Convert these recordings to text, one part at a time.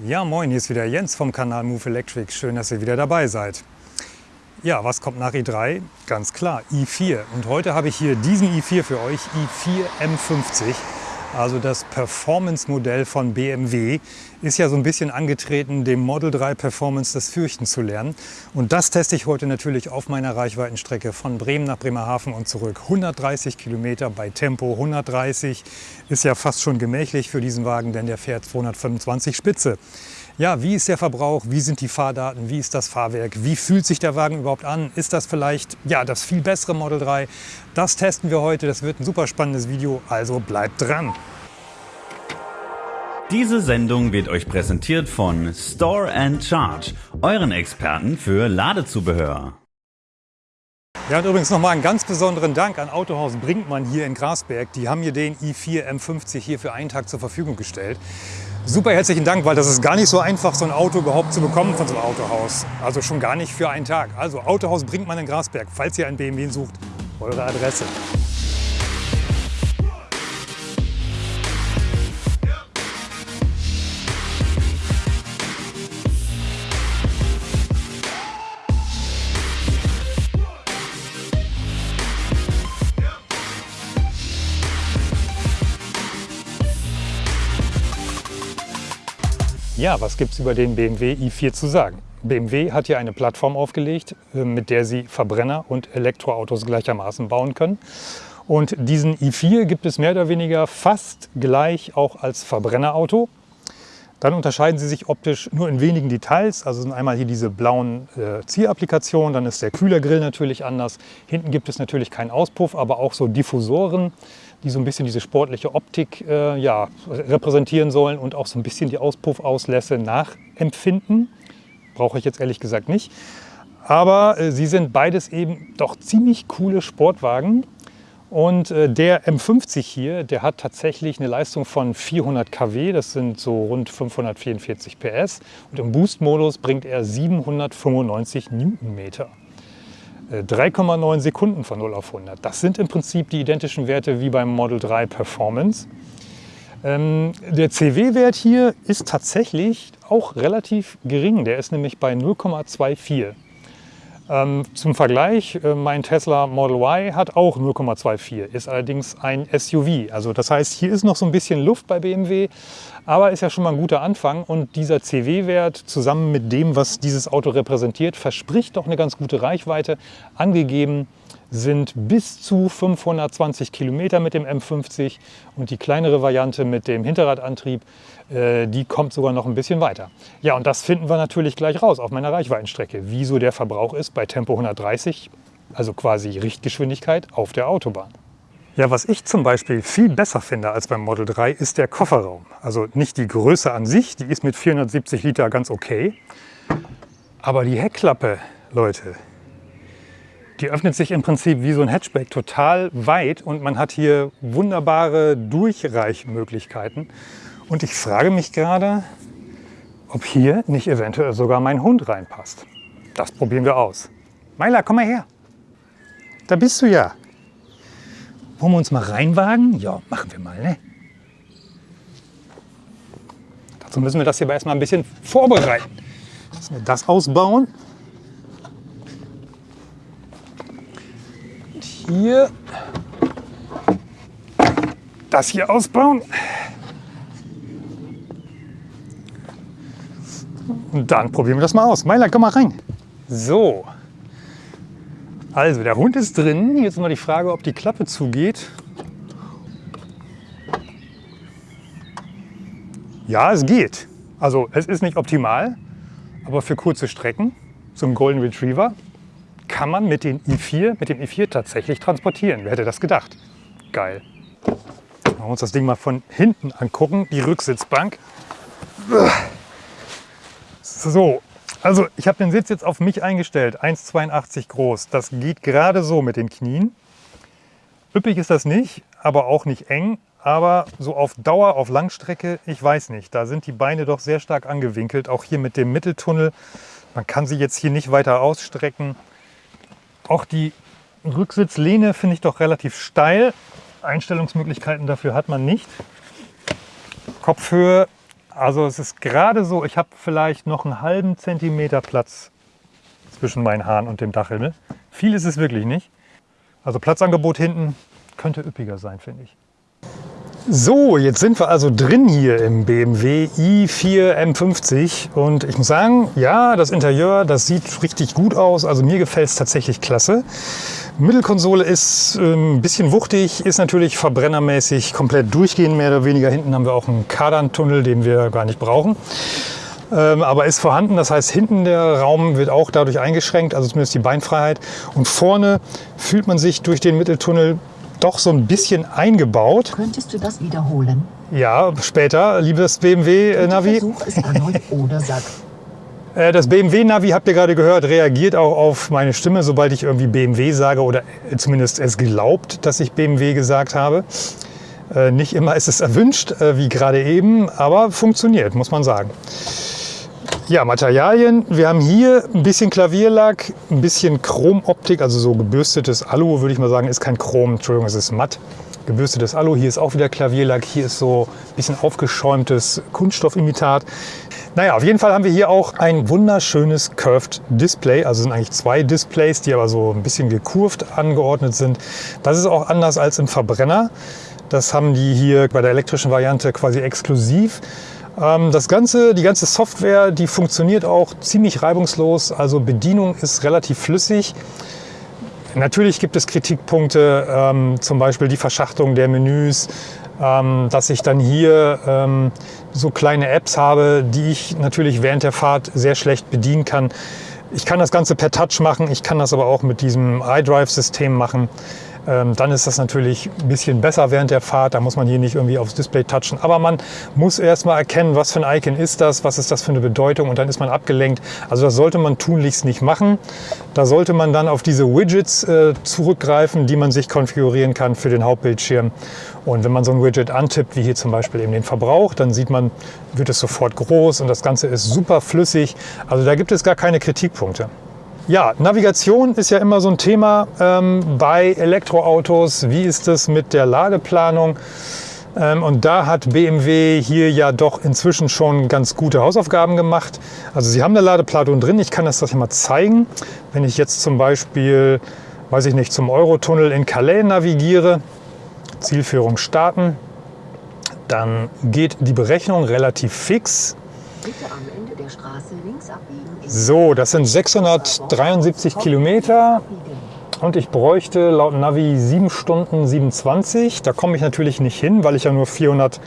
Ja, moin, hier ist wieder Jens vom Kanal Move Electric. Schön, dass ihr wieder dabei seid. Ja, was kommt nach i3? Ganz klar, i4. Und heute habe ich hier diesen i4 für euch, i4 M50. Also das Performance-Modell von BMW ist ja so ein bisschen angetreten, dem Model 3 Performance das Fürchten zu lernen. Und das teste ich heute natürlich auf meiner Reichweitenstrecke von Bremen nach Bremerhaven und zurück. 130 Kilometer bei Tempo 130 ist ja fast schon gemächlich für diesen Wagen, denn der fährt 225 Spitze. Ja, wie ist der Verbrauch? Wie sind die Fahrdaten? Wie ist das Fahrwerk? Wie fühlt sich der Wagen überhaupt an? Ist das vielleicht ja, das viel bessere Model 3? Das testen wir heute. Das wird ein super spannendes Video, also bleibt dran. Diese Sendung wird euch präsentiert von Store and Charge, euren Experten für Ladezubehör. Ja, und übrigens nochmal einen ganz besonderen Dank an Autohaus Brinkmann hier in Grasberg. Die haben mir den i4 M50 hier für einen Tag zur Verfügung gestellt. Super herzlichen Dank, weil das ist gar nicht so einfach, so ein Auto überhaupt zu bekommen von so einem Autohaus. Also schon gar nicht für einen Tag. Also Autohaus bringt man in Grasberg, falls ihr einen BMW sucht, eure Adresse. Ja, was gibt es über den BMW i4 zu sagen? BMW hat hier eine Plattform aufgelegt, äh, mit der sie Verbrenner- und Elektroautos gleichermaßen bauen können. Und diesen i4 gibt es mehr oder weniger fast gleich auch als Verbrennerauto. Dann unterscheiden sie sich optisch nur in wenigen Details. Also sind einmal hier diese blauen äh, Zierapplikationen, dann ist der Kühlergrill natürlich anders. Hinten gibt es natürlich keinen Auspuff, aber auch so Diffusoren, die so ein bisschen diese sportliche Optik äh, ja, repräsentieren sollen und auch so ein bisschen die Auspuffauslässe nachempfinden. Brauche ich jetzt ehrlich gesagt nicht. Aber äh, sie sind beides eben doch ziemlich coole Sportwagen. Und äh, der M50 hier, der hat tatsächlich eine Leistung von 400 kW, das sind so rund 544 PS. Und im Boost-Modus bringt er 795 Newtonmeter. 3,9 Sekunden von 0 auf 100. Das sind im Prinzip die identischen Werte wie beim Model 3 Performance. Ähm, der CW-Wert hier ist tatsächlich auch relativ gering. Der ist nämlich bei 0,24. Ähm, zum Vergleich, äh, mein Tesla Model Y hat auch 0,24, ist allerdings ein SUV. Also das heißt, hier ist noch so ein bisschen Luft bei BMW, aber ist ja schon mal ein guter Anfang. Und dieser CW-Wert zusammen mit dem, was dieses Auto repräsentiert, verspricht doch eine ganz gute Reichweite. Angegeben sind bis zu 520 Kilometer mit dem M50 und die kleinere Variante mit dem Hinterradantrieb, äh, die kommt sogar noch ein bisschen weiter. Ja, und das finden wir natürlich gleich raus auf meiner Reichweitenstrecke, wieso der Verbrauch ist bei Tempo 130, also quasi Richtgeschwindigkeit auf der Autobahn. Ja, was ich zum Beispiel viel besser finde als beim Model 3 ist der Kofferraum. Also nicht die Größe an sich, die ist mit 470 Liter ganz okay. Aber die Heckklappe, Leute, die öffnet sich im Prinzip wie so ein Hatchback total weit und man hat hier wunderbare Durchreichmöglichkeiten. Und ich frage mich gerade, ob hier nicht eventuell sogar mein Hund reinpasst. Das probieren wir aus. Meila, komm mal her. Da bist du ja. Wollen wir uns mal reinwagen? Ja, machen wir mal, ne? Dazu müssen wir das hier aber erstmal ein bisschen vorbereiten. Müssen wir das ausbauen. Hier das hier ausbauen. Und dann probieren wir das mal aus. Meiler, komm mal rein. So. Also, der Hund ist drin. Jetzt mal die Frage, ob die Klappe zugeht. Ja, es geht. Also, es ist nicht optimal, aber für kurze Strecken, zum Golden Retriever, kann man mit, den i4, mit dem i4 tatsächlich transportieren. Wer hätte das gedacht? Geil. Wollen wir uns das Ding mal von hinten angucken, die Rücksitzbank. So, also ich habe den Sitz jetzt auf mich eingestellt, 1,82 groß. Das geht gerade so mit den Knien. Üppig ist das nicht, aber auch nicht eng. Aber so auf Dauer, auf Langstrecke, ich weiß nicht. Da sind die Beine doch sehr stark angewinkelt. Auch hier mit dem Mitteltunnel. Man kann sie jetzt hier nicht weiter ausstrecken. Auch die Rücksitzlehne finde ich doch relativ steil. Einstellungsmöglichkeiten dafür hat man nicht. Kopfhöhe Also es ist gerade so, ich habe vielleicht noch einen halben Zentimeter Platz zwischen meinen Haaren und dem Dachhimmel. Viel ist es wirklich nicht. Also Platzangebot hinten könnte üppiger sein, finde ich. So, jetzt sind wir also drin hier im BMW i4 M50 und ich muss sagen, ja, das Interieur, das sieht richtig gut aus. Also mir gefällt es tatsächlich klasse. Mittelkonsole ist äh, ein bisschen wuchtig, ist natürlich verbrennermäßig komplett durchgehend, mehr oder weniger. Hinten haben wir auch einen Kardantunnel, den wir gar nicht brauchen. Ähm, aber ist vorhanden, das heißt hinten der Raum wird auch dadurch eingeschränkt, also zumindest die Beinfreiheit. Und vorne fühlt man sich durch den Mitteltunnel doch so ein bisschen eingebaut. Könntest du das wiederholen? Ja, später, liebes BMW-Navi. Versuch es erneut oder sag. Äh, Das BMW-Navi, habt ihr gerade gehört, reagiert auch auf meine Stimme, sobald ich irgendwie BMW sage oder zumindest es glaubt, dass ich BMW gesagt habe. Äh, Nicht immer ist es erwünscht, äh, wie gerade eben, aber funktioniert, muss man sagen. Ja, Materialien. Wir haben hier ein bisschen Klavierlack, ein bisschen Chromoptik, also so gebürstetes Alu, würde ich mal sagen, ist kein Chrom, Entschuldigung, es ist matt. Gebürstetes Alu, hier ist auch wieder Klavierlack, hier ist so ein bisschen aufgeschäumtes Kunststoffimitat. Naja, auf jeden Fall haben wir hier auch ein wunderschönes Curved Display. Also sind eigentlich zwei Displays, die aber so ein bisschen gekurvt angeordnet sind. Das ist auch anders als im Verbrenner. Das haben die hier bei der elektrischen Variante quasi exklusiv. Ähm, Das Ganze, die ganze Software, die funktioniert auch ziemlich reibungslos. Also Bedienung ist relativ flüssig. Natürlich gibt es Kritikpunkte, ähm, zum Beispiel die Verschachtung der Menüs, ähm, dass ich dann hier so kleine Apps habe, die ich natürlich während der Fahrt sehr schlecht bedienen kann. Ich kann das Ganze per Touch machen, ich kann das aber auch mit diesem iDrive-System machen. Ähm, dann ist das natürlich ein bisschen besser während der Fahrt. Da muss man hier nicht irgendwie aufs Display touchen. Aber man muss erst mal erkennen, was für ein Icon ist das, was ist das für eine Bedeutung und dann ist man abgelenkt. Also das sollte man tunlichst nicht machen. Da sollte man dann auf diese Widgets äh, zurückgreifen, die man sich konfigurieren kann für den Hauptbildschirm. Und wenn man so ein Widget antippt, wie hier zum Beispiel eben den Verbrauch, dann sieht man, wird es sofort groß und das Ganze ist super flüssig. Also da gibt es gar keine Kritikpunkte. Ja, Navigation ist ja immer so ein Thema ähm, bei Elektroautos. Wie ist es mit der Ladeplanung? Ähm, und da hat BMW hier ja doch inzwischen schon ganz gute Hausaufgaben gemacht. Also sie haben eine Ladeplanung drin. Ich kann das das mal zeigen. Wenn ich jetzt zum Beispiel, weiß ich nicht, zum Eurotunnel in Calais navigiere, Zielführung starten, dann geht die Berechnung relativ fix. Bitte am Ende der Straße links abbiegen. So, das sind 673 Kilometer. Und ich bräuchte laut Navi 7 Stunden 27. Da komme ich natürlich nicht hin, weil ich ja nur 400.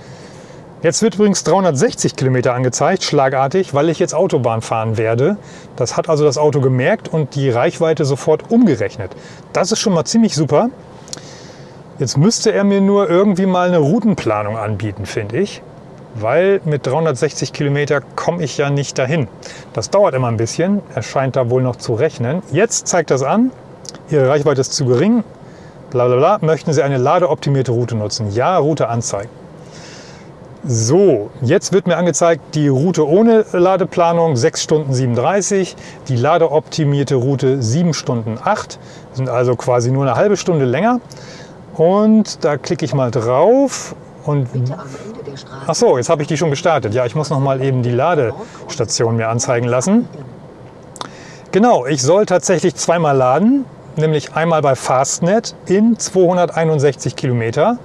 Jetzt wird übrigens 360 Kilometer angezeigt, schlagartig, weil ich jetzt Autobahn fahren werde. Das hat also das Auto gemerkt und die Reichweite sofort umgerechnet. Das ist schon mal ziemlich super. Jetzt müsste er mir nur irgendwie mal eine Routenplanung anbieten, finde ich. Weil mit 360 Kilometer komme ich ja nicht dahin. Das dauert immer ein bisschen. Er scheint da wohl noch zu rechnen. Jetzt zeigt das an. Ihre Reichweite ist zu gering. Bla bla bla. Möchten Sie eine ladeoptimierte Route nutzen? Ja, Route anzeigen. So, jetzt wird mir angezeigt, die Route ohne Ladeplanung 6 Stunden 37, die ladeoptimierte Route 7 Stunden 8, sind also quasi nur eine halbe Stunde länger. Und da klicke ich mal drauf und. Ach so, jetzt habe ich die schon gestartet. Ja, ich muss noch mal eben die Ladestation mir anzeigen lassen. Genau, ich soll tatsächlich zweimal laden, nämlich einmal bei Fastnet in 261 Kilometer.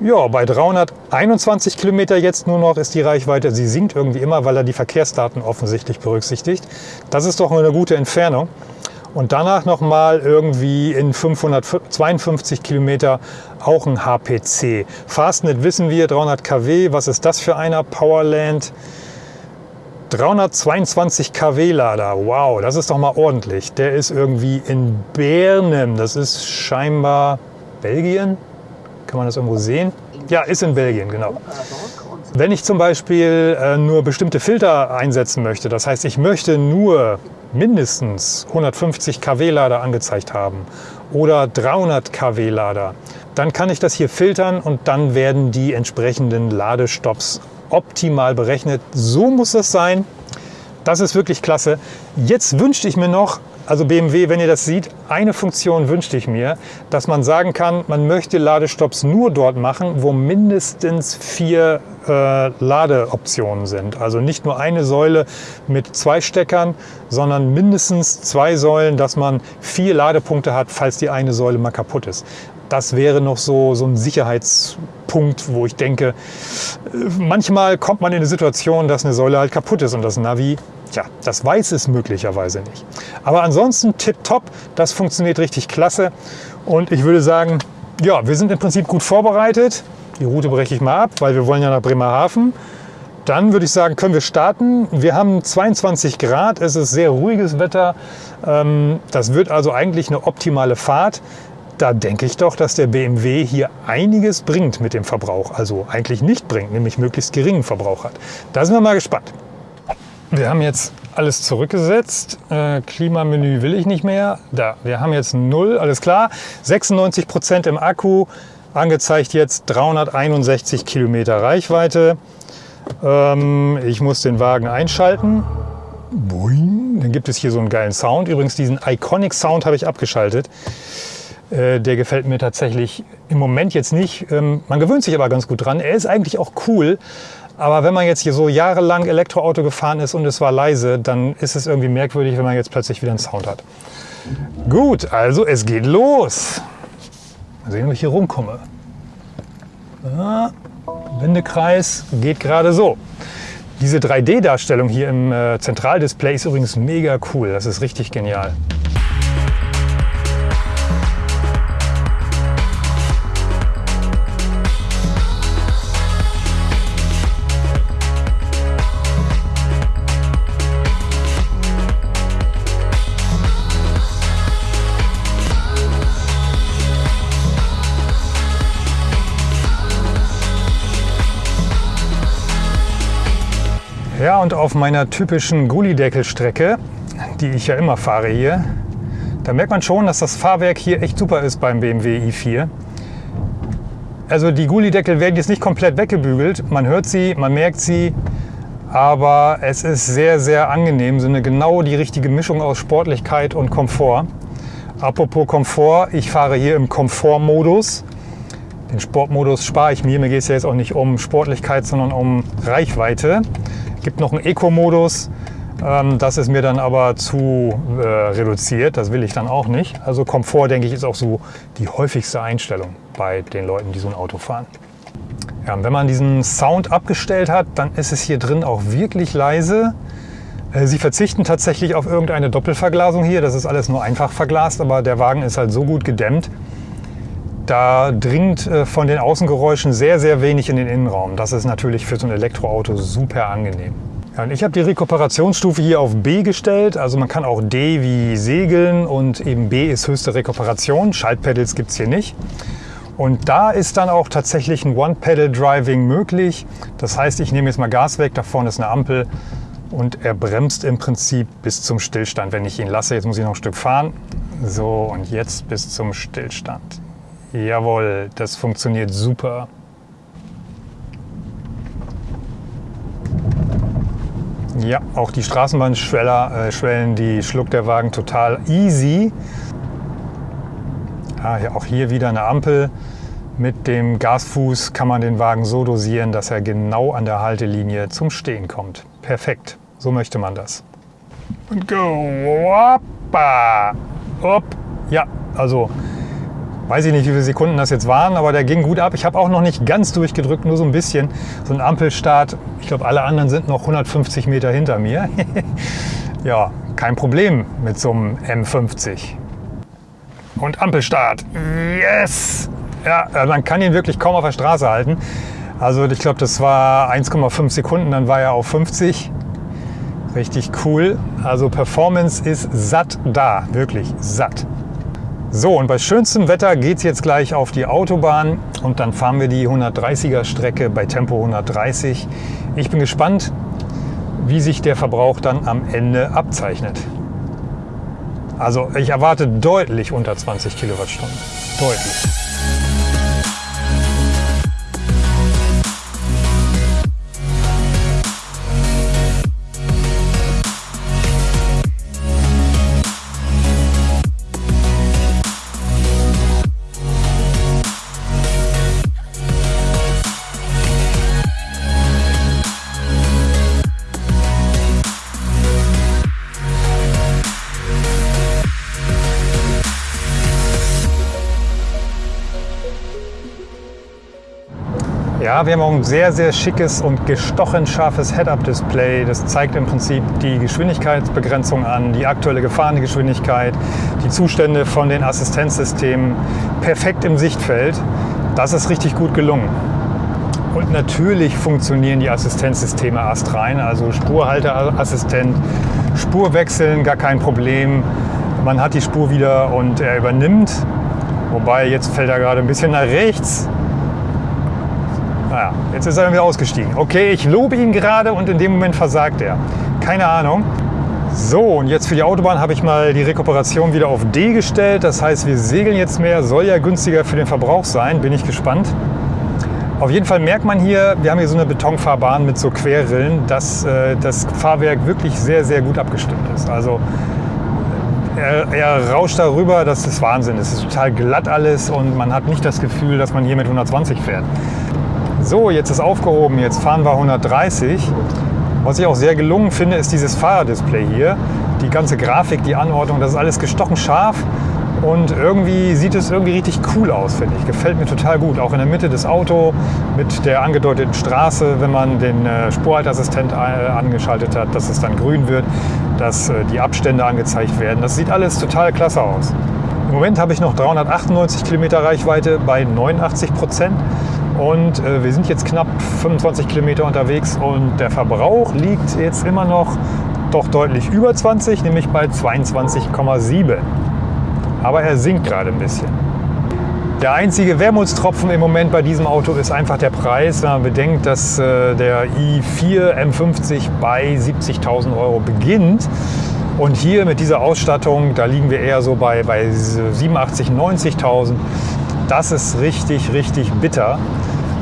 Ja, bei 321 Kilometer jetzt nur noch ist die Reichweite. Sie sinkt irgendwie immer, weil er die Verkehrsdaten offensichtlich berücksichtigt. Das ist doch eine gute Entfernung. Und danach nochmal irgendwie in 552 Kilometer auch ein HPC. Fastnet wissen wir, 300 kW. Was ist das für einer? Powerland. 322 kW Lader. Wow, das ist doch mal ordentlich. Der ist irgendwie in Bernem. Das ist scheinbar Belgien. Kann man das irgendwo sehen? Ja, ist in Belgien, genau. Wenn ich zum Beispiel äh, nur bestimmte Filter einsetzen möchte, das heißt, ich möchte nur mindestens 150 kW Lader angezeigt haben oder 300 kW Lader, dann kann ich das hier filtern und dann werden die entsprechenden Ladestops optimal berechnet. So muss das sein. Das ist wirklich klasse. Jetzt wünschte ich mir noch also BMW, wenn ihr das seht, eine Funktion wünschte ich mir, dass man sagen kann, man möchte Ladestopps nur dort machen, wo mindestens vier äh, Ladeoptionen sind. Also nicht nur eine Säule mit zwei Steckern, sondern mindestens zwei Säulen, dass man vier Ladepunkte hat, falls die eine Säule mal kaputt ist. Das wäre noch so, so ein Sicherheitspunkt, wo ich denke, manchmal kommt man in eine Situation, dass eine Säule halt kaputt ist und das Navi Tja, das weiß es möglicherweise nicht. Aber ansonsten tipptopp, das funktioniert richtig klasse. Und ich würde sagen, ja, wir sind im Prinzip gut vorbereitet. Die Route breche ich mal ab, weil wir wollen ja nach Bremerhaven. Dann würde ich sagen, können wir starten. Wir haben 22 Grad, es ist sehr ruhiges Wetter. Ähm, das wird also eigentlich eine optimale Fahrt. Da denke ich doch, dass der BMW hier einiges bringt mit dem Verbrauch. Also eigentlich nicht bringt, nämlich möglichst geringen Verbrauch hat. Da sind wir mal gespannt. Wir haben jetzt alles zurückgesetzt. Äh, Klimamenü will ich nicht mehr. Da, wir haben jetzt null, alles klar. 96 Prozent im Akku, angezeigt jetzt 361 Kilometer Reichweite. Ähm, ich muss den Wagen einschalten. Boing. Dann gibt es hier so einen geilen Sound. Übrigens diesen Iconic Sound habe ich abgeschaltet. Äh, der gefällt mir tatsächlich im Moment jetzt nicht. Ähm, man gewöhnt sich aber ganz gut dran. Er ist eigentlich auch cool. Aber wenn man jetzt hier so jahrelang Elektroauto gefahren ist und es war leise, dann ist es irgendwie merkwürdig, wenn man jetzt plötzlich wieder einen Sound hat. Gut, also es geht los. Mal sehen, ob ich hier rumkomme. Ah, Wendekreis geht gerade so. Diese 3D-Darstellung hier im äh, Zentraldisplay ist übrigens mega cool. Das ist richtig genial. Ja, und auf meiner typischen Gullideckel-Strecke, die ich ja immer fahre hier, da merkt man schon, dass das Fahrwerk hier echt super ist beim BMW i4. Also die Gullideckel werden jetzt nicht komplett weggebügelt. Man hört sie, man merkt sie, aber es ist sehr, sehr angenehm. So eine genau die richtige Mischung aus Sportlichkeit und Komfort. Apropos Komfort, ich fahre hier im Komfortmodus. Den Sportmodus spare ich mir. Mir geht es ja jetzt auch nicht um Sportlichkeit, sondern um Reichweite gibt noch einen Eco-Modus. Ähm, das ist mir dann aber zu äh, reduziert. Das will ich dann auch nicht. Also Komfort, denke ich, ist auch so die häufigste Einstellung bei den Leuten, die so ein Auto fahren. Ja, wenn man diesen Sound abgestellt hat, dann ist es hier drin auch wirklich leise. Äh, sie verzichten tatsächlich auf irgendeine Doppelverglasung hier. Das ist alles nur einfach verglast, aber der Wagen ist halt so gut gedämmt, da dringt äh, von den Außengeräuschen sehr, sehr wenig in den Innenraum. Das ist natürlich für so ein Elektroauto super angenehm. Ich habe die Rekuperationsstufe hier auf B gestellt. Also man kann auch D wie segeln und eben B ist höchste Rekuperation. Schaltpedals gibt es hier nicht. Und da ist dann auch tatsächlich ein One-Pedal-Driving möglich. Das heißt, ich nehme jetzt mal Gas weg, da vorne ist eine Ampel und er bremst im Prinzip bis zum Stillstand. Wenn ich ihn lasse, jetzt muss ich noch ein Stück fahren. So, und jetzt bis zum Stillstand. Jawohl, das funktioniert super. Ja, auch die Straßenbahnschwellen, äh, die schluckt der Wagen total easy. Ah, ja, auch hier wieder eine Ampel. Mit dem Gasfuß kann man den Wagen so dosieren, dass er genau an der Haltelinie zum Stehen kommt. Perfekt, so möchte man das. Und go, hoppa, hopp. Ja, also weiß ich nicht, wie viele Sekunden das jetzt waren, aber der ging gut ab. Ich habe auch noch nicht ganz durchgedrückt, nur so ein bisschen. So ein Ampelstart, ich glaube, alle anderen sind noch 150 Meter hinter mir. ja, kein Problem mit so einem M50. Und Ampelstart. Yes! Ja, äh, man kann ihn wirklich kaum auf der Straße halten. Also ich glaube, das war 1,5 Sekunden, dann war er auf 50. Richtig cool. Also Performance ist satt da, wirklich satt. So, und bei schönstem Wetter geht es jetzt gleich auf die Autobahn und dann fahren wir die 130er Strecke bei Tempo 130. Ich bin gespannt, wie sich der Verbrauch dann am Ende abzeichnet. Also ich erwarte deutlich unter 20 Kilowattstunden. Deutlich. Ja, wir haben auch ein sehr, sehr schickes und gestochen scharfes Head-Up-Display. Das zeigt im Prinzip die Geschwindigkeitsbegrenzung an, die aktuelle Gefahrengeschwindigkeit, die Zustände von den Assistenzsystemen perfekt im Sichtfeld. Das ist richtig gut gelungen. Und natürlich funktionieren die Assistenzsysteme astrein, also Spurhalteassistent, Spurwechseln, gar kein Problem. Man hat die Spur wieder und er übernimmt. Wobei, jetzt fällt er gerade ein bisschen nach rechts. Naja, jetzt ist er wieder ausgestiegen. Okay, ich lobe ihn gerade und in dem Moment versagt er. Keine Ahnung. So, und jetzt für die Autobahn habe ich mal die Rekuperation wieder auf D gestellt. Das heißt, wir segeln jetzt mehr. Soll ja günstiger für den Verbrauch sein. Bin ich gespannt. Auf jeden Fall merkt man hier, wir haben hier so eine Betonfahrbahn mit so Querrillen, dass äh, das Fahrwerk wirklich sehr, sehr gut abgestimmt ist. Also er, er, rauscht darüber, das ist Wahnsinn. Es ist total glatt alles und man hat nicht das Gefühl, dass man hier mit 120 fährt. So, jetzt ist aufgehoben, jetzt fahren wir 130. Was ich auch sehr gelungen finde, ist dieses Fahrerdisplay hier. Die ganze Grafik, die Anordnung, das ist alles gestochen scharf und irgendwie sieht es irgendwie richtig cool aus, finde ich. Gefällt mir total gut. Auch in der Mitte des Autos mit der angedeuteten Straße, wenn man den äh, Spurhaltassistent äh, angeschaltet hat, dass es dann grün wird, dass äh, die Abstände angezeigt werden. Das sieht alles total klasse aus. Im Moment habe ich noch 398 Kilometer Reichweite bei 89 Prozent. Und äh, wir sind jetzt knapp 25 Kilometer unterwegs und der Verbrauch liegt jetzt immer noch doch deutlich über 20, nämlich bei 22,7. Aber er sinkt gerade ein bisschen. Der einzige Wermutstropfen im Moment bei diesem Auto ist einfach der Preis. Wenn man bedenkt, dass äh, der i4 M50 bei 70.000 Euro beginnt. Und hier mit dieser Ausstattung, da liegen wir eher so bei, bei 87.000, 90.000. Das ist richtig, richtig bitter.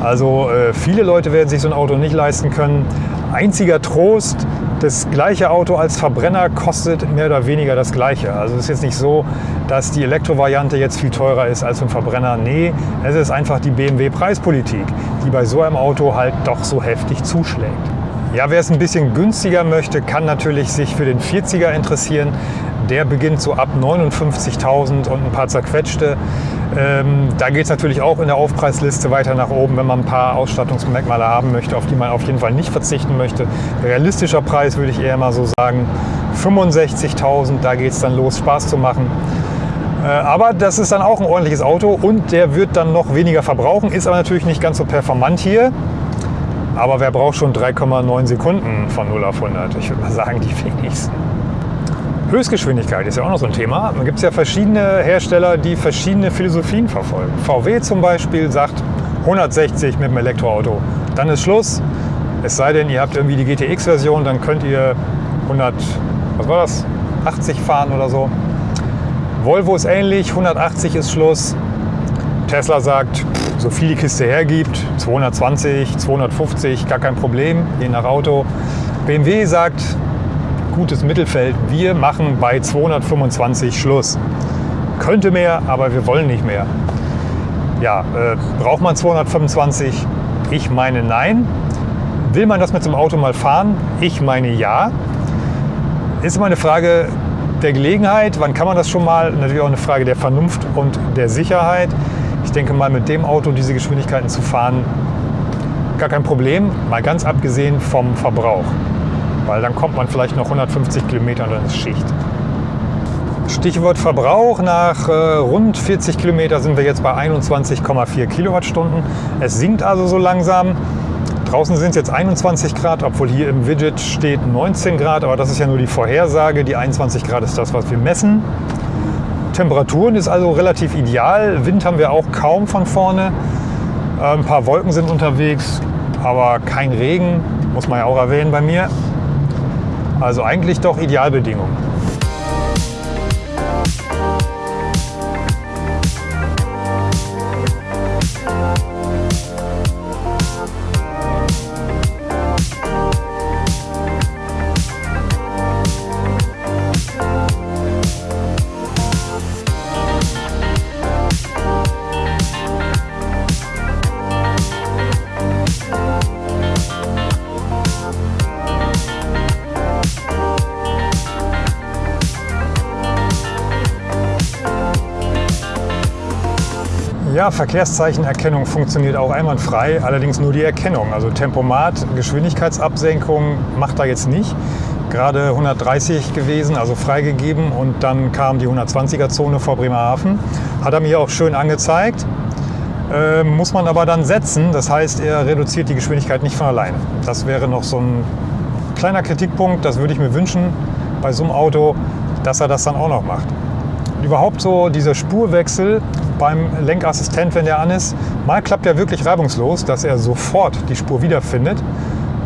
Also äh, viele Leute werden sich so ein Auto nicht leisten können. Einziger Trost, das gleiche Auto als Verbrenner kostet mehr oder weniger das gleiche. Also es ist jetzt nicht so, dass die Elektrovariante jetzt viel teurer ist als ein Verbrenner. Nee, es ist einfach die BMW-Preispolitik, die bei so einem Auto halt doch so heftig zuschlägt. Ja, wer es ein bisschen günstiger möchte, kann natürlich sich für den 40er interessieren. Der beginnt so ab 59.000 und ein paar zerquetschte. Ähm, da geht es natürlich auch in der Aufpreisliste weiter nach oben, wenn man ein paar Ausstattungsmerkmale haben möchte, auf die man auf jeden Fall nicht verzichten möchte. Realistischer Preis würde ich eher mal so sagen 65.000, da geht es dann los, Spaß zu machen. Äh, aber das ist dann auch ein ordentliches Auto und der wird dann noch weniger verbrauchen, ist aber natürlich nicht ganz so performant hier. Aber wer braucht schon 3,9 Sekunden von 0 auf 100? Ich würde mal sagen, die wenigsten. Höchstgeschwindigkeit ist ja auch noch so ein Thema. Da gibt es ja verschiedene Hersteller, die verschiedene Philosophien verfolgen. VW zum Beispiel sagt 160 mit dem Elektroauto. Dann ist Schluss. Es sei denn, ihr habt irgendwie die GTX-Version, dann könnt ihr 100, was war das, 80 fahren oder so. Volvo ist ähnlich, 180 ist Schluss. Tesla sagt, so viel die Kiste hergibt, 220, 250, gar kein Problem, je nach Auto. BMW sagt, gutes Mittelfeld. Wir machen bei 225 Schluss. Könnte mehr, aber wir wollen nicht mehr. Ja, äh, braucht man 225? Ich meine nein. Will man das mit einem Auto mal fahren? Ich meine ja. Ist immer eine Frage der Gelegenheit. Wann kann man das schon mal? Natürlich auch eine Frage der Vernunft und der Sicherheit. Ich denke mal, mit dem Auto diese Geschwindigkeiten zu fahren, gar kein Problem. Mal ganz abgesehen vom Verbrauch weil dann kommt man vielleicht noch 150 Kilometer und dann ist Schicht. Stichwort Verbrauch. Nach äh, rund 40 Kilometer sind wir jetzt bei 21,4 Kilowattstunden. Es sinkt also so langsam. Draußen sind es jetzt 21 Grad, obwohl hier im Widget steht 19 Grad, aber das ist ja nur die Vorhersage. Die 21 Grad ist das, was wir messen. Temperaturen ist also relativ ideal. Wind haben wir auch kaum von vorne. Äh, ein paar Wolken sind unterwegs, aber kein Regen, muss man ja auch erwähnen bei mir. Also eigentlich doch Idealbedingungen. Verkehrszeichenerkennung funktioniert auch einwandfrei, allerdings nur die Erkennung. Also Tempomat, Geschwindigkeitsabsenkung macht da jetzt nicht. Gerade 130 gewesen, also freigegeben und dann kam die 120er Zone vor Bremerhaven. Hat er mir auch schön angezeigt. Äh, muss man aber dann setzen, das heißt, er reduziert die Geschwindigkeit nicht von alleine. Das wäre noch so ein kleiner Kritikpunkt, das würde ich mir wünschen bei so einem Auto, dass er das dann auch noch macht. Überhaupt so dieser Spurwechsel beim Lenkassistent, wenn der an ist, mal klappt er wirklich reibungslos, dass er sofort die Spur wiederfindet.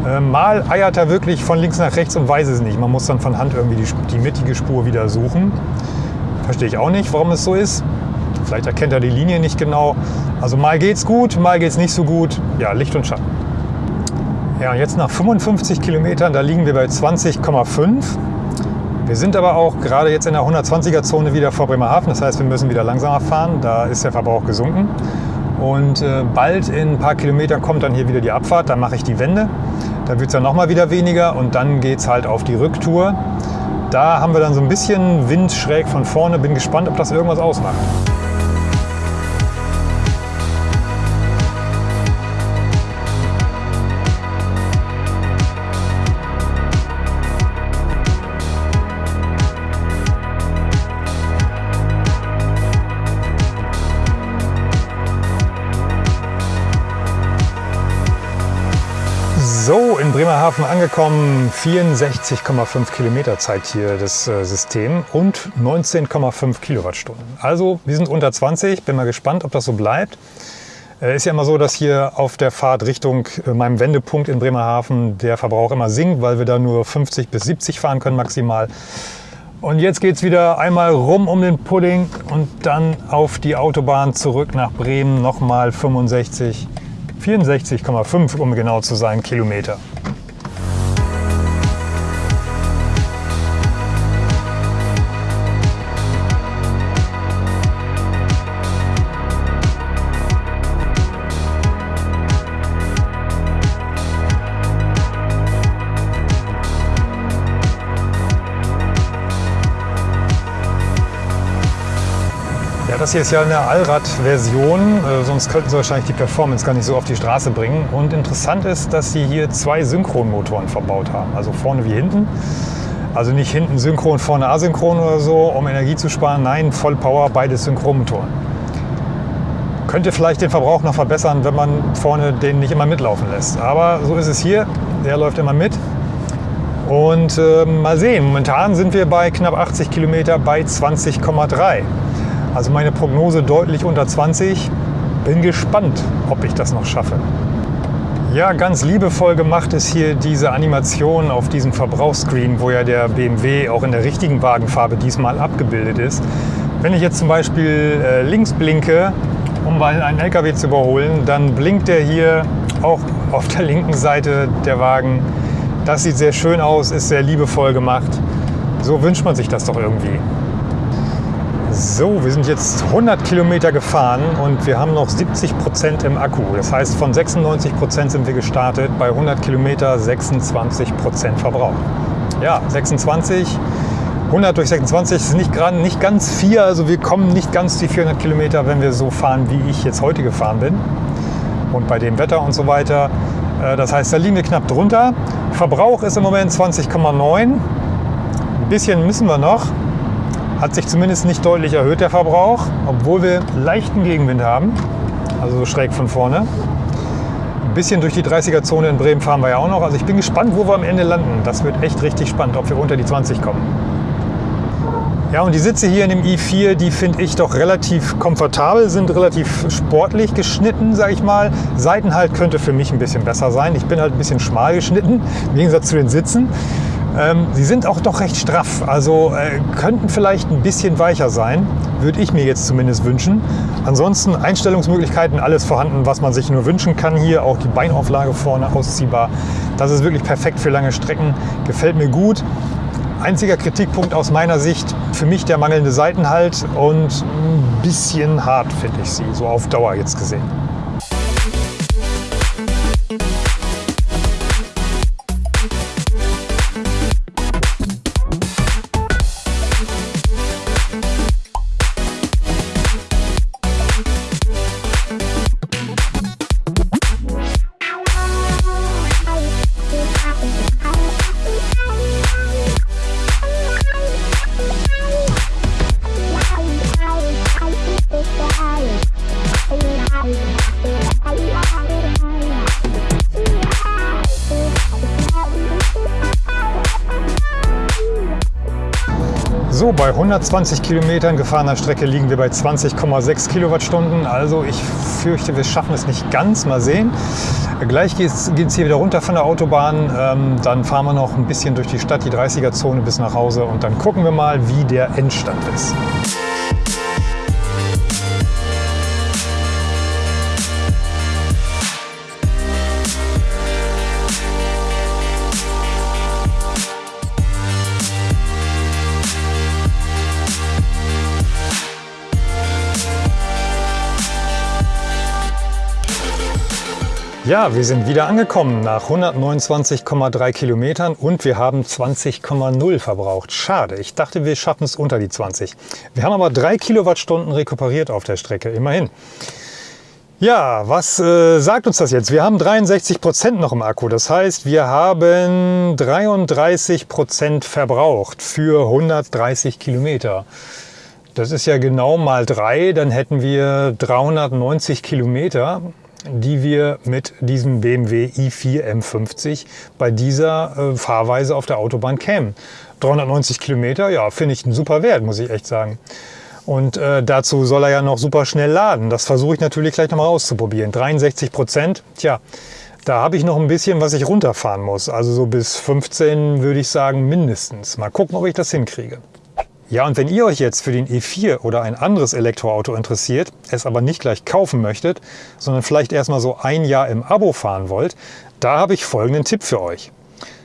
Äh, mal eiert er wirklich von links nach rechts und weiß es nicht. Man muss dann von Hand irgendwie die, die mittige Spur wieder suchen. Verstehe ich auch nicht, warum es so ist. Vielleicht erkennt er die Linie nicht genau. Also mal geht's gut, mal geht's nicht so gut. Ja, Licht und Schatten. Ja, jetzt nach 55 Kilometern, da liegen wir bei 20,5. Wir sind aber auch gerade jetzt in der 120er Zone wieder vor Bremerhaven. Das heißt, wir müssen wieder langsamer fahren. Da ist der Verbrauch gesunken. Und äh, bald in ein paar Kilometern kommt dann hier wieder die Abfahrt. Da mache ich die Wende. Da wird es dann nochmal wieder weniger und dann geht es halt auf die Rücktour. Da haben wir dann so ein bisschen Wind schräg von vorne. Bin gespannt, ob das irgendwas ausmacht. Bremerhaven angekommen, 64,5 Kilometer zeigt hier das äh, System und 19,5 Kilowattstunden. Also wir sind unter 20, bin mal gespannt, ob das so bleibt. Äh, ist ja immer so, dass hier auf der Fahrt Richtung äh, meinem Wendepunkt in Bremerhaven der Verbrauch immer sinkt, weil wir da nur 50 bis 70 fahren können maximal. Und jetzt geht es wieder einmal rum um den Pudding und dann auf die Autobahn zurück nach Bremen, nochmal 65 64,5 um genau zu sein Kilometer. Das hier ist ja eine Allrad-Version, äh, sonst könnten sie wahrscheinlich die Performance gar nicht so auf die Straße bringen. Und interessant ist, dass sie hier zwei Synchronmotoren verbaut haben, also vorne wie hinten. Also nicht hinten synchron, vorne asynchron oder so, um Energie zu sparen. Nein, Vollpower, beides Synchronmotoren. Könnte vielleicht den Verbrauch noch verbessern, wenn man vorne den nicht immer mitlaufen lässt. Aber so ist es hier. Der läuft immer mit. Und äh, mal sehen, momentan sind wir bei knapp 80 Kilometer bei 20,3. Also meine Prognose deutlich unter 20. Bin gespannt, ob ich das noch schaffe. Ja, ganz liebevoll gemacht ist hier diese Animation auf diesem Verbrauchsscreen, wo ja der BMW auch in der richtigen Wagenfarbe diesmal abgebildet ist. Wenn ich jetzt zum Beispiel äh, links blinke, um einen LKW zu überholen, dann blinkt der hier auch auf der linken Seite der Wagen. Das sieht sehr schön aus, ist sehr liebevoll gemacht. So wünscht man sich das doch irgendwie. So, wir sind jetzt 100 Kilometer gefahren und wir haben noch 70 Prozent im Akku. Das heißt, von 96 Prozent sind wir gestartet, bei 100 Kilometer 26 Prozent Verbrauch. Ja, 26, 100 durch 26 ist nicht, nicht ganz vier, also wir kommen nicht ganz die 400 Kilometer, wenn wir so fahren, wie ich jetzt heute gefahren bin. Und bei dem Wetter und so weiter. Äh, das heißt, da liegen wir knapp drunter. Verbrauch ist im Moment 20,9. Ein bisschen müssen wir noch. Hat sich zumindest nicht deutlich erhöht, der Verbrauch, obwohl wir leichten Gegenwind haben, also so schräg von vorne. Ein bisschen durch die 30er-Zone in Bremen fahren wir ja auch noch. Also ich bin gespannt, wo wir am Ende landen. Das wird echt richtig spannend, ob wir unter die 20 kommen. Ja, und die Sitze hier in dem i4, die finde ich doch relativ komfortabel, sind relativ sportlich geschnitten, sage ich mal. Seitenhalt könnte für mich ein bisschen besser sein. Ich bin halt ein bisschen schmal geschnitten, im Gegensatz zu den Sitzen. Ähm, sie sind auch doch recht straff, also äh, könnten vielleicht ein bisschen weicher sein, würde ich mir jetzt zumindest wünschen. Ansonsten Einstellungsmöglichkeiten, alles vorhanden, was man sich nur wünschen kann hier. Auch die Beinauflage vorne ausziehbar. Das ist wirklich perfekt für lange Strecken, gefällt mir gut. Einziger Kritikpunkt aus meiner Sicht für mich der mangelnde Seitenhalt und ein bisschen hart finde ich sie, so auf Dauer jetzt gesehen. 120 Kilometern gefahrener Strecke liegen wir bei 20,6 Kilowattstunden. Also ich fürchte, wir schaffen es nicht ganz. Mal sehen. Gleich geht es hier wieder runter von der Autobahn. Ähm, dann fahren wir noch ein bisschen durch die Stadt, die 30er-Zone bis nach Hause. Und dann gucken wir mal, wie der Endstand ist. Ja, wir sind wieder angekommen nach 129,3 Kilometern und wir haben 20,0 verbraucht. Schade, ich dachte, wir schaffen es unter die 20. Wir haben aber drei Kilowattstunden rekuperiert auf der Strecke, immerhin. Ja, was äh, sagt uns das jetzt? Wir haben 63 Prozent noch im Akku. Das heißt, wir haben 33 Prozent verbraucht für 130 Kilometer. Das ist ja genau mal drei, dann hätten wir 390 Kilometer die wir mit diesem BMW i4 M50 bei dieser äh, Fahrweise auf der Autobahn kämen. 390 Kilometer, ja, finde ich einen super Wert, muss ich echt sagen. Und äh, dazu soll er ja noch super schnell laden. Das versuche ich natürlich gleich nochmal auszuprobieren. 63 Prozent, tja, da habe ich noch ein bisschen, was ich runterfahren muss. Also so bis 15 würde ich sagen mindestens. Mal gucken, ob ich das hinkriege. Ja, und wenn ihr euch jetzt für den E4 oder ein anderes Elektroauto interessiert, es aber nicht gleich kaufen möchtet, sondern vielleicht erstmal so ein Jahr im Abo fahren wollt, da habe ich folgenden Tipp für euch.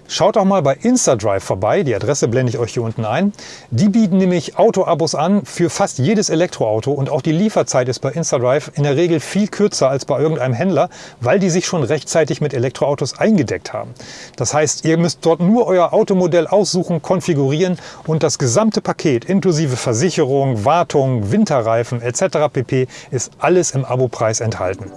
Schaut auch mal bei InstaDrive vorbei, die Adresse blende ich euch hier unten ein. Die bieten nämlich Autoabos an für fast jedes Elektroauto und auch die Lieferzeit ist bei InstaDrive in der Regel viel kürzer als bei irgendeinem Händler, weil die sich schon rechtzeitig mit Elektroautos eingedeckt haben. Das heißt, ihr müsst dort nur euer Automodell aussuchen, konfigurieren und das gesamte Paket inklusive Versicherung, Wartung, Winterreifen etc. pp. ist alles im Abopreis enthalten.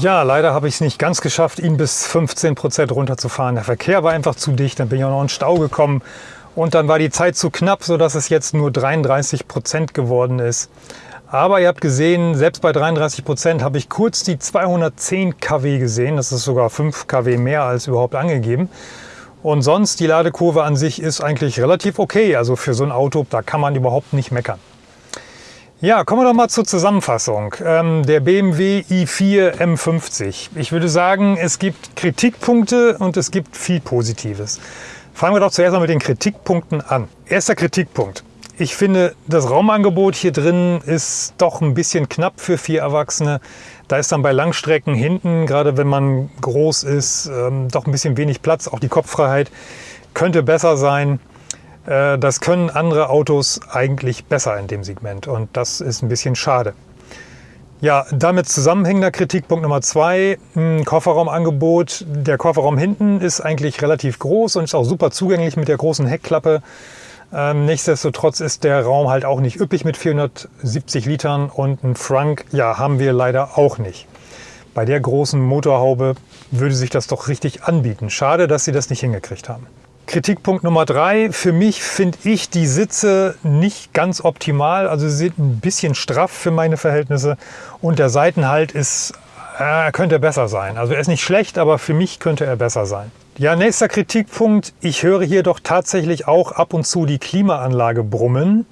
Ja, leider habe ich es nicht ganz geschafft, ihn bis 15 Prozent runterzufahren. Der Verkehr war einfach zu dicht, dann bin ich auch noch in Stau gekommen und dann war die Zeit zu knapp, sodass es jetzt nur 33 Prozent geworden ist. Aber ihr habt gesehen, selbst bei 33 Prozent habe ich kurz die 210 kW gesehen. Das ist sogar 5 kW mehr als überhaupt angegeben. Und sonst, die Ladekurve an sich ist eigentlich relativ okay. Also für so ein Auto, da kann man überhaupt nicht meckern. Ja, kommen wir doch mal zur Zusammenfassung. Ähm, der BMW i4 M50. Ich würde sagen, es gibt Kritikpunkte und es gibt viel Positives. Fangen wir doch zuerst mal mit den Kritikpunkten an. Erster Kritikpunkt. Ich finde, das Raumangebot hier drin ist doch ein bisschen knapp für vier Erwachsene. Da ist dann bei Langstrecken hinten, gerade wenn man groß ist, ähm, doch ein bisschen wenig Platz. Auch die Kopffreiheit könnte besser sein. Äh, das können andere Autos eigentlich besser in dem Segment und das ist ein bisschen schade. Ja, damit zusammenhängender Kritikpunkt Nummer zwei, hm, Kofferraumangebot. Der Kofferraum hinten ist eigentlich relativ groß und ist auch super zugänglich mit der großen Heckklappe. Ähm, nichtsdestotrotz ist der Raum halt auch nicht üppig mit 470 Litern und ein Frank, ja, haben wir leider auch nicht. Bei der großen Motorhaube würde sich das doch richtig anbieten. Schade, dass sie das nicht hingekriegt haben. Kritikpunkt Nummer drei. Für mich finde ich die Sitze nicht ganz optimal. Also sie sind ein bisschen straff für meine Verhältnisse. Und der Seitenhalt ist, äh, könnte besser sein. Also er ist nicht schlecht, aber für mich könnte er besser sein. Ja, nächster Kritikpunkt. Ich höre hier doch tatsächlich auch ab und zu die Klimaanlage brummen.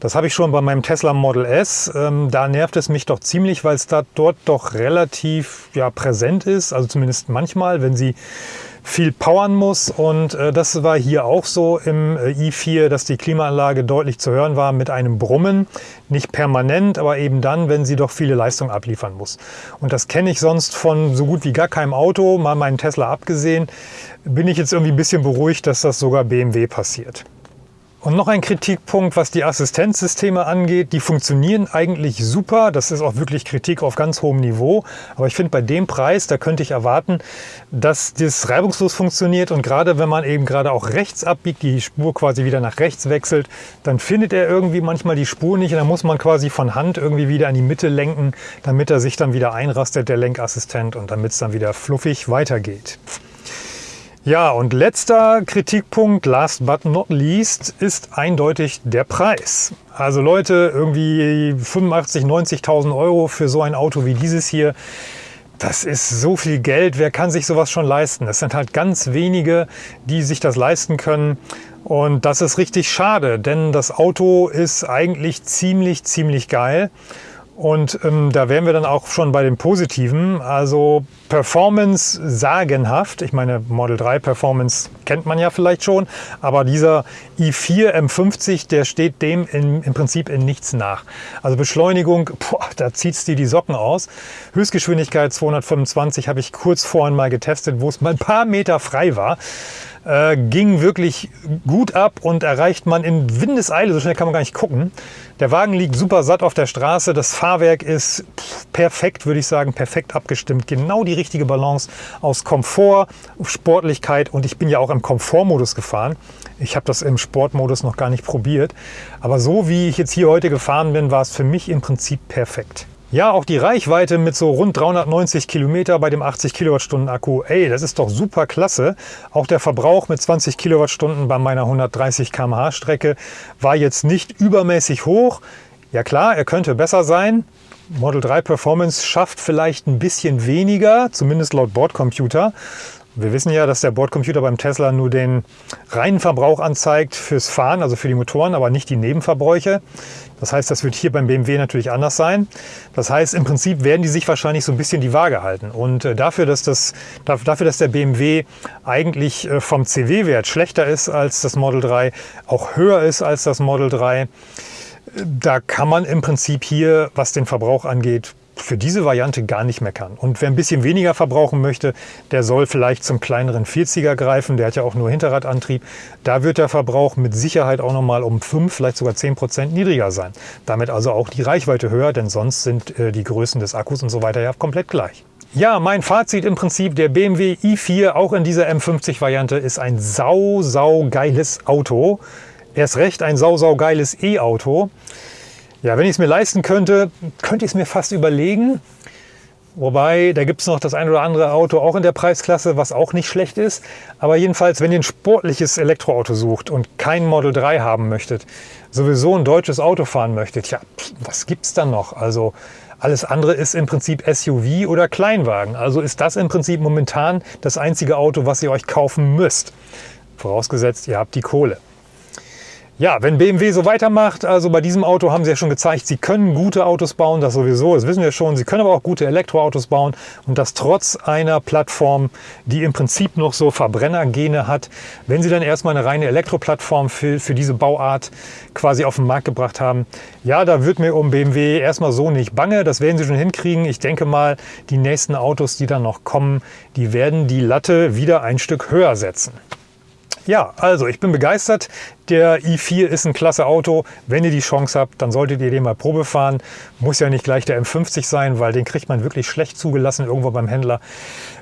Das habe ich schon bei meinem Tesla Model S. Ähm, da nervt es mich doch ziemlich, weil es da dort doch relativ ja, präsent ist. Also zumindest manchmal, wenn sie viel powern muss. Und äh, das war hier auch so im äh, i4, dass die Klimaanlage deutlich zu hören war mit einem Brummen. Nicht permanent, aber eben dann, wenn sie doch viele Leistung abliefern muss. Und das kenne ich sonst von so gut wie gar keinem Auto, mal meinen Tesla abgesehen. Bin ich jetzt irgendwie ein bisschen beruhigt, dass das sogar BMW passiert. Und noch ein Kritikpunkt, was die Assistenzsysteme angeht. Die funktionieren eigentlich super. Das ist auch wirklich Kritik auf ganz hohem Niveau. Aber ich finde, bei dem Preis, da könnte ich erwarten, dass das reibungslos funktioniert. Und gerade wenn man eben gerade auch rechts abbiegt, die Spur quasi wieder nach rechts wechselt, dann findet er irgendwie manchmal die Spur nicht. Und dann muss man quasi von Hand irgendwie wieder in die Mitte lenken, damit er sich dann wieder einrastet, der Lenkassistent, und damit es dann wieder fluffig weitergeht. Ja, und letzter Kritikpunkt, last but not least, ist eindeutig der Preis. Also Leute, irgendwie 85.000, 90.000 Euro für so ein Auto wie dieses hier, das ist so viel Geld. Wer kann sich sowas schon leisten? Es sind halt ganz wenige, die sich das leisten können. Und das ist richtig schade, denn das Auto ist eigentlich ziemlich, ziemlich geil. Und ähm, da wären wir dann auch schon bei den Positiven. Also Performance sagenhaft. Ich meine, Model 3 Performance kennt man ja vielleicht schon. Aber dieser i4 M50, der steht dem in, im Prinzip in nichts nach. Also Beschleunigung, boah, da zieht es dir die Socken aus. Höchstgeschwindigkeit 225 habe ich kurz vorhin mal getestet, wo es mal ein paar Meter frei war. Äh, ging wirklich gut ab und erreicht man in Windeseile, so schnell kann man gar nicht gucken. Der Wagen liegt super satt auf der Straße, das Fahrwerk ist perfekt, würde ich sagen, perfekt abgestimmt. Genau die richtige Balance aus Komfort, Sportlichkeit und ich bin ja auch im Komfortmodus gefahren. Ich habe das im Sportmodus noch gar nicht probiert, aber so wie ich jetzt hier heute gefahren bin, war es für mich im Prinzip perfekt. Ja, auch die Reichweite mit so rund 390 Kilometer bei dem 80 Kilowattstunden Akku, ey, das ist doch super klasse. Auch der Verbrauch mit 20 Kilowattstunden bei meiner 130 km/h Strecke war jetzt nicht übermäßig hoch. Ja klar, er könnte besser sein. Model 3 Performance schafft vielleicht ein bisschen weniger, zumindest laut Bordcomputer. Wir wissen ja, dass der Bordcomputer beim Tesla nur den reinen Verbrauch anzeigt fürs Fahren, also für die Motoren, aber nicht die Nebenverbräuche. Das heißt, das wird hier beim BMW natürlich anders sein. Das heißt, im Prinzip werden die sich wahrscheinlich so ein bisschen die Waage halten. Und äh, dafür, dass, das, dafür, dass der BMW eigentlich äh, vom CW-Wert schlechter ist als das Model 3, auch höher ist als das Model 3, äh, da kann man im Prinzip hier, was den Verbrauch angeht, für diese Variante gar nicht meckern. Und wer ein bisschen weniger verbrauchen möchte, der soll vielleicht zum kleineren 40er greifen. Der hat ja auch nur Hinterradantrieb. Da wird der Verbrauch mit Sicherheit auch noch mal um 5, vielleicht sogar 10 Prozent niedriger sein. Damit also auch die Reichweite höher, denn sonst sind äh, die Größen des Akkus und so weiter ja komplett gleich. Ja, mein Fazit im Prinzip, der BMW i4, auch in dieser M50-Variante, ist ein sau, sau geiles Auto. Erst recht ein sau, sau geiles E-Auto. Ja, wenn ich es mir leisten könnte, könnte ich es mir fast überlegen. Wobei, da gibt es noch das ein oder andere Auto auch in der Preisklasse, was auch nicht schlecht ist. Aber jedenfalls, wenn ihr ein sportliches Elektroauto sucht und kein Model 3 haben möchtet, sowieso ein deutsches Auto fahren möchtet, ja, was gibt es dann noch? Also alles andere ist im Prinzip SUV oder Kleinwagen. Also ist das im Prinzip momentan das einzige Auto, was ihr euch kaufen müsst. Vorausgesetzt, ihr habt die Kohle. Ja, wenn BMW so weitermacht, also bei diesem Auto haben sie ja schon gezeigt, sie können gute Autos bauen, das sowieso, das wissen wir schon. Sie können aber auch gute Elektroautos bauen und das trotz einer Plattform, die im Prinzip noch so Verbrennergene hat. Wenn sie dann erstmal eine reine Elektroplattform für, für diese Bauart quasi auf den Markt gebracht haben, ja, da wird mir um BMW erstmal so nicht bange. Das werden sie schon hinkriegen. Ich denke mal, die nächsten Autos, die dann noch kommen, die werden die Latte wieder ein Stück höher setzen. Ja, also ich bin begeistert. Der i4 ist ein klasse Auto. Wenn ihr die Chance habt, dann solltet ihr den mal Probe fahren. Muss ja nicht gleich der M50 sein, weil den kriegt man wirklich schlecht zugelassen irgendwo beim Händler.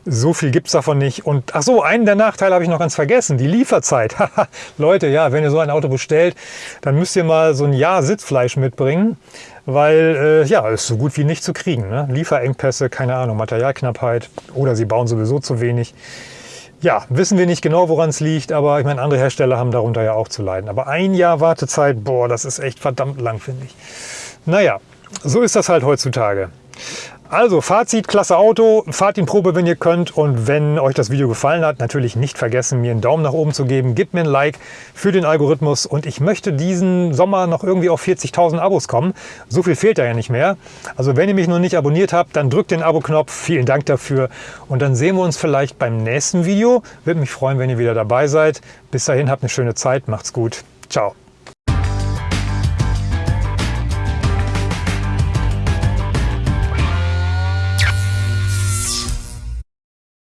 So viel gibt es davon nicht. Und ach so, einen der Nachteile habe ich noch ganz vergessen, die Lieferzeit. Leute, ja, wenn ihr so ein Auto bestellt, dann müsst ihr mal so ein Jahr Sitzfleisch mitbringen, weil äh, ja, ist so gut wie nicht zu kriegen. Ne? Lieferengpässe, keine Ahnung, Materialknappheit oder sie bauen sowieso zu wenig. Ja, wissen wir nicht genau, woran es liegt, aber ich meine, andere Hersteller haben darunter ja auch zu leiden. Aber ein Jahr Wartezeit, boah, das ist echt verdammt lang, finde ich. Naja, so ist das halt heutzutage. Also Fazit, klasse Auto, fahrt ihn Probe, wenn ihr könnt und wenn euch das Video gefallen hat, natürlich nicht vergessen, mir einen Daumen nach oben zu geben, gebt mir ein Like für den Algorithmus und ich möchte diesen Sommer noch irgendwie auf 40.000 Abos kommen. So viel fehlt da ja nicht mehr. Also wenn ihr mich noch nicht abonniert habt, dann drückt den Abo-Knopf, vielen Dank dafür und dann sehen wir uns vielleicht beim nächsten Video. Würde mich freuen, wenn ihr wieder dabei seid. Bis dahin habt eine schöne Zeit, macht's gut, ciao.